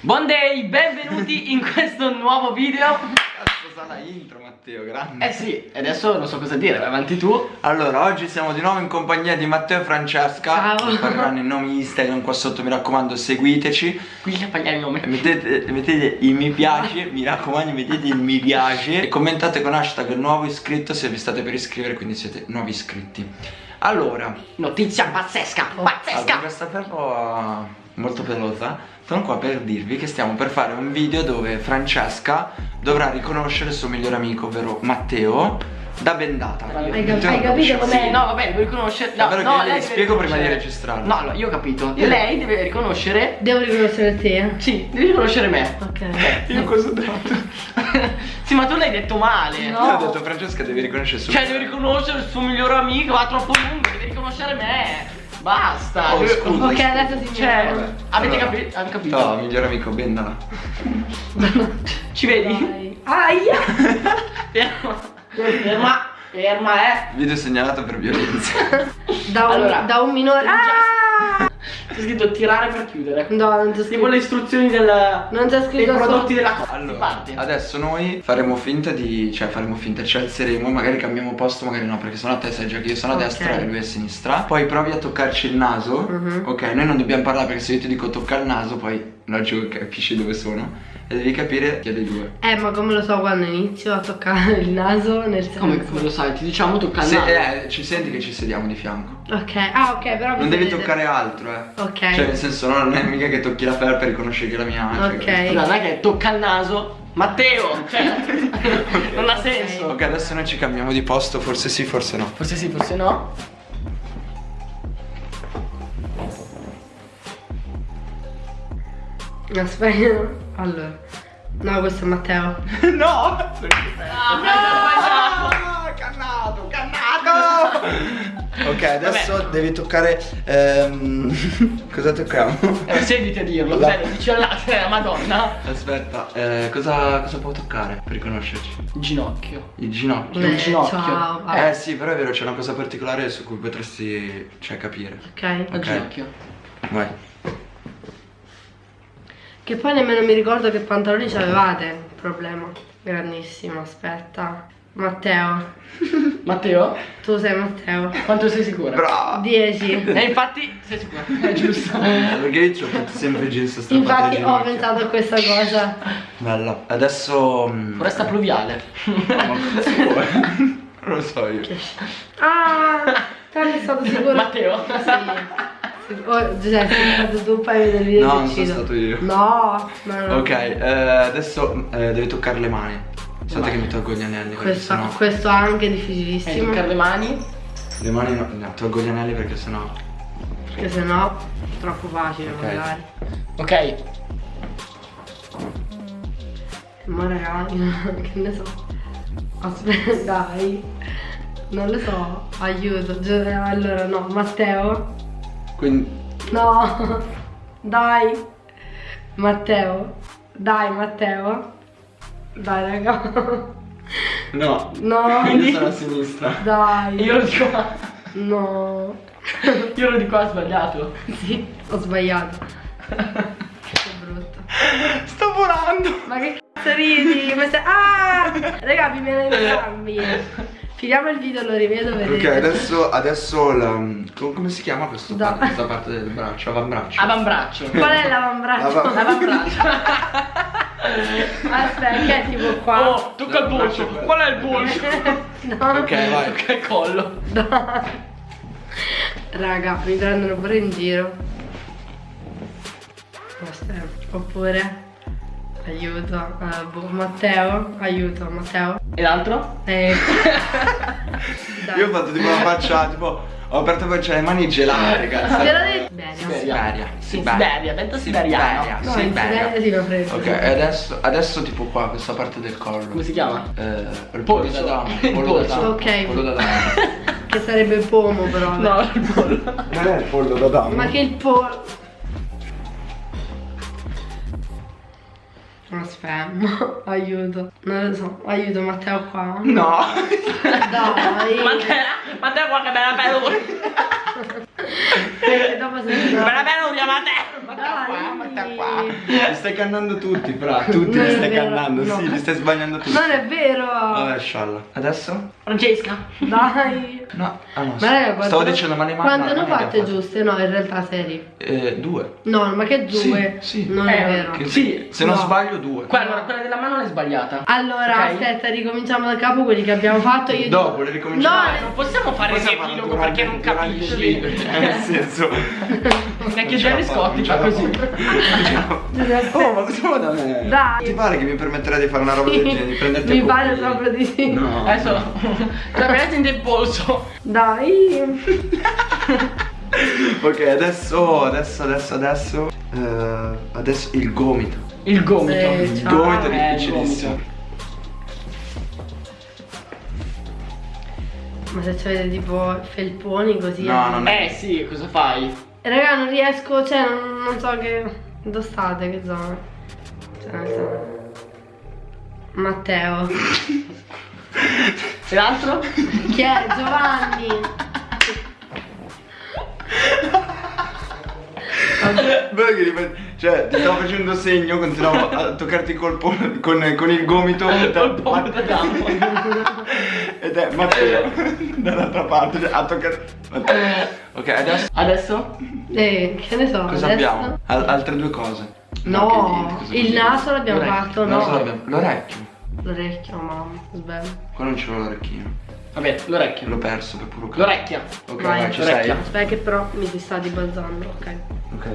Buon day, benvenuti in questo nuovo video. Cazzo sa la intro Matteo, grande. Eh sì, adesso non so cosa dire, vai avanti tu. Allora, oggi siamo di nuovo in compagnia di Matteo e Francesca. Ciao. Appariranno i nomi Instagram qua sotto, mi raccomando seguiteci. Qui c'è pagliare il nome Mettete, mettete il mi piace, mi raccomando mettete il mi piace E commentate con hashtag nuovo iscritto se vi state per iscrivere, quindi siete nuovi iscritti. Allora, Notizia pazzesca, allora pazzesca. questa perla molto pelosa Sono qua per dirvi che stiamo per fare un video dove Francesca dovrà riconoscere il suo migliore amico, ovvero Matteo, da bendata Hai cap- hai capito com'è? Eh, no vabbè, devo riconoscere no, Davvero no, le lei deve spiego prima di registrarlo. No, allora, io ho capito Io- Lei deve riconoscere Devo riconoscere te. Sì, devi riconoscere me Ok. Io cosa ho detto? Sì, ma tu l'hai detto male No. Io ho detto Francesca devi riconoscere subito Cioè, devi riconoscere il suo migliore amico, va troppo lungo, devi riconoscere me Basta Oh, Devi- scusa. Ok, adesso si Cioè, vede. avete Allora. capi- avete capito? No, migliore amico, bendala Ci vedi? Dai. Aia! Ferma, ferma, ferma, eh. Video segnalato per violenza Da un, Allora. da un minore. Ah! C'è scritto tirare per chiudere. No, non c'è Tipo scritto. le istruzioni del, Non c'è dei scritto prodotti solo- della cosa. Allora, adesso noi faremo finta di Cioè faremo finta, ci alzeremo Magari cambiamo posto, magari no Perché sennò a te sai già che io sono a destra e lui a sinistra Poi provi a toccarci il naso Mhm. Ok, noi non dobbiamo parlare perché se io ti dico tocca il naso Poi logico che capisci dove sono E devi capire chi è dei due Eh, ma come lo so quando inizio a toccare il naso nel senso. Come, come lo sai? Ti diciamo tocca il Se, naso. eh, ci senti che ci sediamo di fianco Ok, ah, ok, però. mi Non devi toccare altro, eh Ok. Cioè nel senso no, non è mica che tocchi la felpa per riconoscere che è la mia cioè, Ok. Scusa, non è che tocca il naso. Matteo, cioè, non ha senso. Ok, adesso noi ci cambiamo di posto, forse sì, forse no Forse sì, forse no. Aspetta. Allora. No, questo è Matteo. No! Ah, Ah, cannato, cannato! Ok, adesso devi toccare. ehm, cosa tocchiamo? Eh, sediti a dirlo, La- cioè, lo dici alla cioè, la madonna. Aspetta, eh, cosa, cosa può toccare per riconoscerci? Ginocchio. Il ginocchio. Un ginocchio. Ciao. vabbè. Eh sì, però è vero, c'è una cosa particolare su cui potresti, cioè, capire. Ok. Al Ok. ginocchio. Vai. Che poi nemmeno mi ricordo che pantaloni c'avevate. Problema. Grandissimo, aspetta. Matteo. Matteo, Tu sei Matteo. quanto sei sicura? Bravo! 10. E infatti sei sicura? È giusto. Perché io ci ho fatto sempre jeans strappati Infatti ho pensato a questa cosa. Bella. Adesso. mm, Foresta pluviale. vuoi? Non lo so io. Ah! Tanto è stato sicuro. Matteo? Sì. Oh, Giuseppe, tu poi vedere il video No, e non sono stato io. No, no, no. Ok, eh, adesso eh, devi toccare le mani. Aspetta che mi tolgo gli anelli. Questo, sennò- questo anche è Eh, difficilissimo. toccare le mani. Le mani no, no, tolgo gli anelli perché sennò. Perché sennò è troppo facile Ok. magari. Ok. Ma ragazzi, che ne so. Aspetta, dai. Non lo so, aiuto. Gi- Allora no, Matteo. Quindi. No. Dai. Matteo. Dai, Matteo. Dai, raga. No. No. Quindi sono a sinistra. Dai. Io lo dico. No. Io lo dico ha sbagliato. Sì, ho sbagliato. Che brutto. Sto volando. Ma che cazzo ridi? Stai- Ah! Raga, mi viene entrambi. Finiamo il video, lo rivedo, vedete. Ok, adesso, adesso la, com- come si chiama questo Da- parte- questa parte del braccio? Avambraccio. Avambraccio. Qual è l'avambraccio? Ava- Avambraccio. Aspetta, che è tipo qua? Oh, tocca il polso. Qual è il polso? No. Ok, vai. Tocca il collo. Dai. Raga, mi prendono pure in giro. Aspetta, oppure aiuto. eh, boh, Matteo, aiuto, Matteo. E l'altro? Eh. Io ho fatto tipo una faccia, tipo, ho aperto c'è le mani gelate, Te cazzo. l'ho detto. Siberia. Siberia, vento siberiano. No, in Siberia si lo prendo. Ok, e adesso, adesso tipo qua, questa parte del collo. Come si chiama? Eh, il Polso. pollo da dama. Il Pollo da polso. dama. Ok. Pollo da dama. Che sarebbe il pomo però. No, il pollo. Non è il pollo da dama. Ma che il pollo. Aspetta, aiuto. Non lo so, aiuto Matteo qua. No. Dai. Matteo, Matteo qua che bella peluria. Eh, dopo se Bella peluria, Matteo. No, qua, matta qua. Li stai cannando tutti, fra. Tutti Non li è stai vero, cannando, no. sì, li stai sbagliando tutti. Non è vero! Vabbè, scialla. Adesso? Francesca. Dai! No, ah no. Ma raga, quanto Stavo dicendo, ma le mani. Quante ne ho fatte giuste? No, in realtà seri. Eh, due. No, ma che due? Sì, sì. Non Eh, è vero. Che- Sì, se non no. sbaglio, due. Qua, allora, quella della mano l'hai sbagliata. Allora, Ok. aspetta, ricominciamo da capo quelli che abbiamo fatto. Io Dopo, le No, ricominciamo. Non possiamo fare il riepilogo perché non capisci. Nel senso. Neanche Jerry non fa così. fa. Oh, ma cosa vuoi da me? Dai. Ti pare che mi permetterà di fare una roba del genere? Di prenderti Mi pare proprio di sì. No. Adesso la prendete il polso. Dai. Ok, adesso, adesso, adesso, adesso. eh, adesso il gomito. Il gomito. Sì, Il ciao. gomito è Eh, il difficilissimo. Ma se avete tipo felponi così. No, non è- Eh sì, cosa fai? Raga, non riesco, cioè, non, non so che. Dove state, che zona? Cioè, non so. Matteo. E l'altro? Chi è? Giovanni. Cioè, ti stavo facendo segno, continuavo a toccarti col po- con, con il gomito. Col pomo da gambo. Ed è Matteo dall'altra parte, cioè, a toccare. Matteo. Ok, adesso Adesso? Eh, che ne so. cosa adesso? abbiamo? Al- altre due cose. No, cosa il naso l'abbiamo fatto, no. L'orecchio. L'orecchio, mamma, sbaglio. Qua non l'ho l'orecchino. Vabbè, l'orecchio. L'ho perso per puro caso. L'orecchia. Ok, Vai, vai, ci sei? Aspetta che però mi si sta dibalzando, ok. Ok.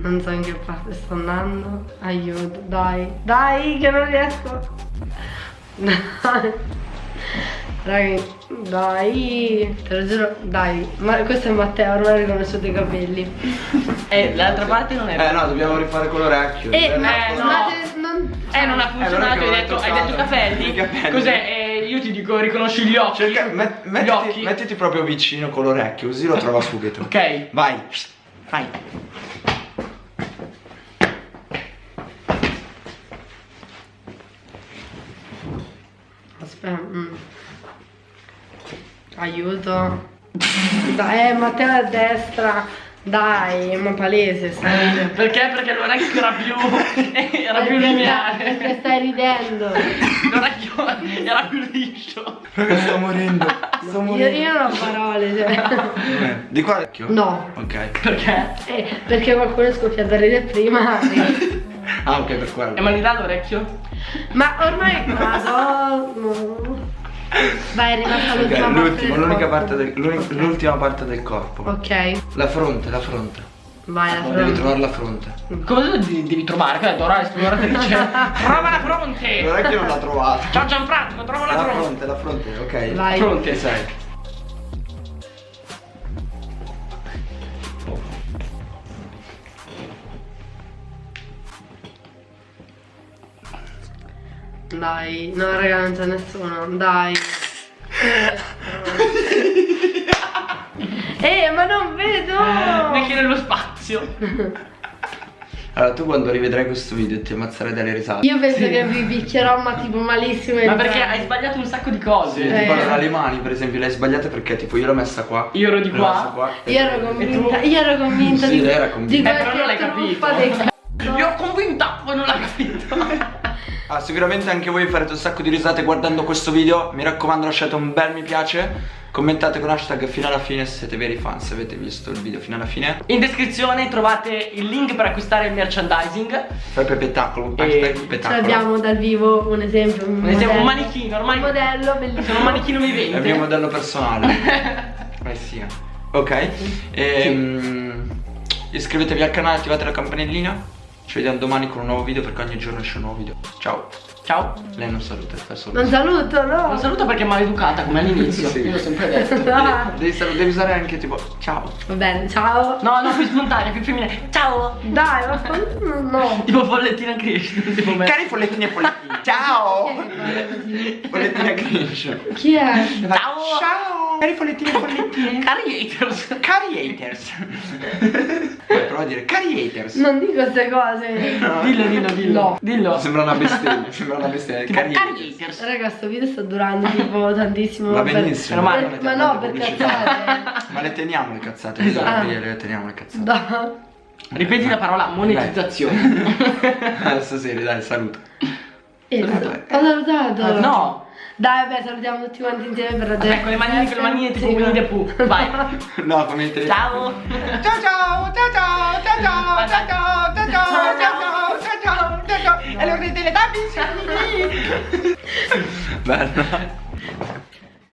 Non so in che parte sto andando. Aiuto, dai. Dai, che non riesco. Dai. Raga, dai. Te lo giuro, dai. Ma questo è Matteo, ormai ho riconosciuto i capelli. E l'altra parte non Eh era. no, dobbiamo rifare con l'orecchio. Eh, ma, no. non... Eh, non ha funzionato, allora che hai detto, hai detto capelli. I capelli. Cos'è? Eh, io ti dico, riconosci gli occhi. Cerca, met- gli mettiti, occhi. mettiti proprio vicino con l'orecchio, così lo trova subito. Ok. Vai. Vai. Aspetta. mm. Aiuto. Dai, eh, Matteo a destra. Dai, ma palese, stai. Perché? Perché l'orecchio era più. era più Perché lineare. stai ridendo. L'orecchio era più liscio. Raga, sto morendo. Sto Io, morendo. io non ho parole, cioè. Eh, Di qua l'orecchio? No. Ok. Perché? Eh, perché qualcuno è scoppiato a ridere prima. Ah, ok, per quello. E ma li dà l'orecchio? Ma ormai vado. Vai, è rimasta Ok, l'ultima parte. l'ultimo, del l'unica corpo. parte l'ultima parte del corpo. Ok, La fronte, la fronte. vai la Devi fronte. trovare la fronte. Cosa devi, devi trovare? Che ha detto ora esploratrice. Trova la fronte! L'orecchio non l'ha trovato. Ciao Gianfranco, trova la, La fronte. fronte, la fronte, ok. Vai. Fronte. Che Dai, no raga non c'è nessuno, dai. Eh, ma non vedo! Neanche nello spazio. Allora, tu quando rivedrai questo video ti ammazzerai dalle risate. Io penso che vi picchierò ma tipo malissimo. Ma perché hai sbagliato un sacco di cose. Sì, Eh. tipo allora, le mani, per esempio, le hai sbagliate perché tipo io l'ho messa qua. Io ero di qua. e- Io ero convinta, io ero convinta Sì, di, lei era convinta. di Eh, però non l'hai capito. Io ero convinta, poi non l'hai capito. Ah, sicuramente anche voi farete un sacco di risate guardando questo video. Mi raccomando, lasciate un bel mi piace. Commentate con hashtag fino alla fine se siete veri fan, se avete visto il video fino alla fine. In descrizione trovate il link per acquistare il merchandising. Fai per spettacolo, hashtag spettacolo. l'abbiamo dal vivo un esempio, un, Un esempio, un manichino, ormai Un modello bellissimo. sono un manichino È il vivente. mio modello personale. eh sì. Ok. Ehm, iscrivetevi al canale, attivate la campanellina. Ci vediamo domani con un nuovo video perché ogni giorno esce un nuovo video. Ciao. Ciao. Lei non saluta, fa solo. Non saluto, no. Non saluto perché è maleducata come all'inizio. Sì. Io l'ho sempre detto. Devi, devi, devi usare anche tipo ciao. Va bene, ciao. No, no, più spontanea, più femminile. Ciao. Dai, ma no. no. Tipo follettina Cristo, tipo me. Cari follettini e follettini. Ciao. Follettina Grinch. Chi è? Ciao. Ciao. Cari follettini e follettine. Cari haters. Cari haters. Prova a dire cari haters. Non dico queste cose. Dillo, dillo, dillo. No. Dillo. Sembra una bestemmia, sembra una bestemmia. Cari cari haters. Raga, sto video sta durando tipo tantissimo. Va per- benissimo. Ma- per- ma no, per cazzate. Ma le teniamo le cazzate. Esatto. Le, le teniamo le cazzate. Da. Ripeti la parola monetizzazione. Adesso sì, dai, saluto. Eh, Saluto. ho salutato. No. Dai, vabbè, salutiamo tutti quanti insieme per Vabbè, con le manine, con le manine tipo Winnie the Pooh. Vai. No, come il telefono. Ciao. Ciao ciao, ciao ciao, ciao ciao, ciao ciao, ciao ciao, ciao ciao, ciao ciao, ciao ciao. E lo delle Teletubbies. Bello.